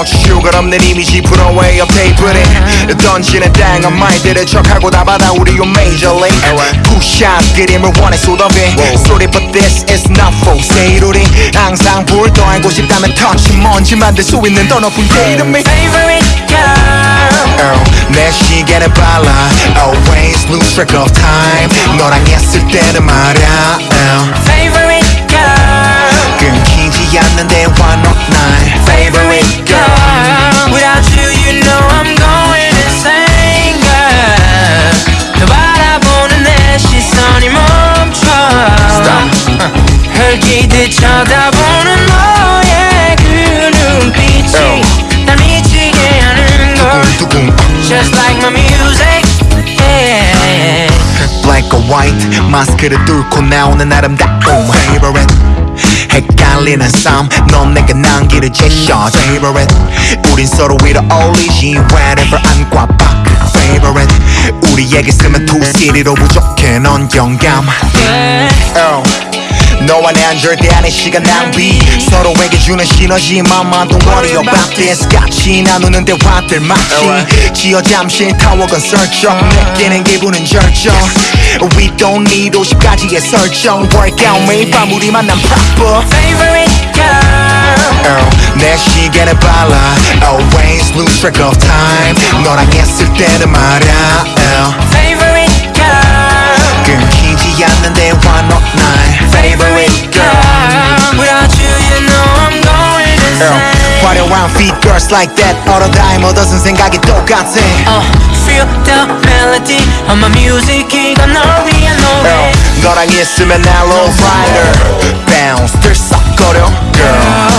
Without you가 없는 이미지 브로웨이 업데이트를 던지는 다양한 말들을 척하고 다 받아 우리 요 major league. 푸샷 그림을 원해 쏟아배 소리 but this is not for sale 우리. 항상 불더 알고 싶다면 touch 먼지 만들 수 있는 더 높은 게 이름이 favorite girl. 내 시계는 빨라. Always lose track of time. 너랑 있을 때는 말야 쳐다보는 너의 그 눈빛이 날 미치게 하는 걸 두둥 Just like my music yeah. black or white 마스크를 뚫고 나오는 아름다움 favorite 헷갈리는 삶넌 내게 난길을 제셔 favorite 우린 서로 위로 어울리지 wherever 안과 밖 favorite 우리에게 쓰면 two city로 부족해 넌 영감 yeah. oh. 너와 난 절대 아닌 시간 낭비 서로에게 주는 시너지 don't worry about this 같이 나누는 대화들 마치 지어 잠시 타워건 설정 느끼는 기분은 절정 We don't need 50가지의 설정 Workout 매일 밤 우리 만남 proper favorite girl oh, 내 시계는 빨라 Always lose track of time 너랑 있을 때는 말야 oh. favorite girl 끊기지 않는 대화 not night favorite insane 화려한 feet girls like that 얼어 다임 얻어쓴 생각이 똑같아 uh, Feel the melody of my music 이건 널 위한 노래 너랑 있으면 날 low rider bounce 들썩거려 girl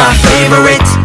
my favorite.